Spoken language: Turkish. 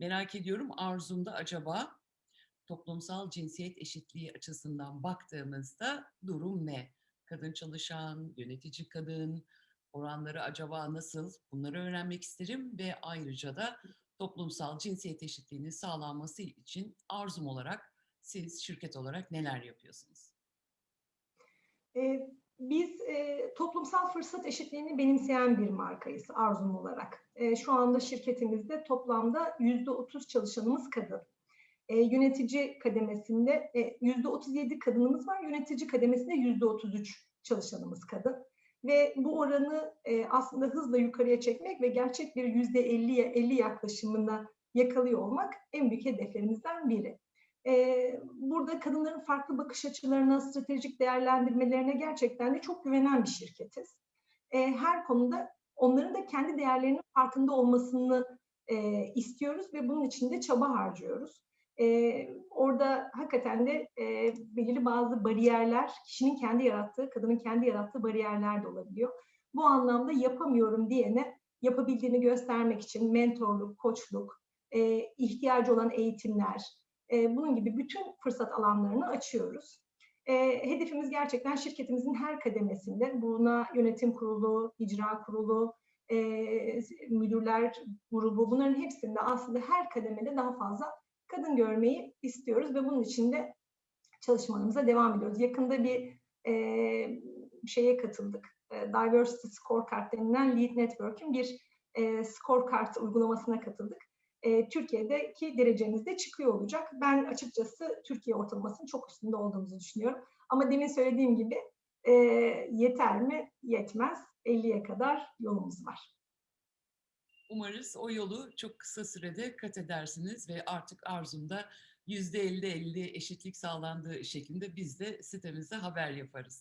Merak ediyorum Arzum'da acaba toplumsal cinsiyet eşitliği açısından baktığımızda durum ne? Kadın çalışan, yönetici kadın, oranları acaba nasıl? Bunları öğrenmek isterim ve ayrıca da toplumsal cinsiyet eşitliğinin sağlanması için Arzum olarak siz şirket olarak neler yapıyorsunuz? Ee, biz e, toplumsal fırsat eşitliğini benimseyen bir markayız Arzum olarak. E, şu anda şirketimizde toplamda yüzde otuz çalışanımız kadın. E, yönetici kademesinde e, yüzde otuz yedi kadınımız var, yönetici kademesinde yüzde otuz üç çalışanımız kadın. Ve bu oranı e, aslında hızla yukarıya çekmek ve gerçek bir yüzde elliye elli yaklaşımına yakalıyor olmak en büyük hedeflerimizden biri. Burada kadınların farklı bakış açılarına, stratejik değerlendirmelerine gerçekten de çok güvenen bir şirketiz. Her konuda onların da kendi değerlerinin farkında olmasını istiyoruz ve bunun için de çaba harcıyoruz. Orada hakikaten de belirli bazı bariyerler, kişinin kendi yarattığı, kadının kendi yarattığı bariyerler de olabiliyor. Bu anlamda yapamıyorum diyene yapabildiğini göstermek için mentorluk, koçluk, e, ihtiyacı olan eğitimler, e, bunun gibi bütün fırsat alanlarını açıyoruz. E, hedefimiz gerçekten şirketimizin her kademesinde buna yönetim kurulu, icra kurulu, e, müdürler grubu bunların hepsinde aslında her kademede daha fazla kadın görmeyi istiyoruz ve bunun için de çalışmalarımıza devam ediyoruz. Yakında bir e, şeye katıldık. E, Diversity Scorecard denilen Lead Network'ün bir e, scorecard uygulamasına katıldık e, Türkiye'deki derecemiz de çıkıyor olacak. Ben açıkçası Türkiye ortalamasının çok üstünde olduğumuzu düşünüyorum. Ama demin söylediğim gibi e, yeter mi? Yetmez. 50'ye kadar yolumuz var. Umarız o yolu çok kısa sürede kat edersiniz ve artık Arzum'da %50-50 eşitlik sağlandığı şeklinde biz de sitemizde haber yaparız.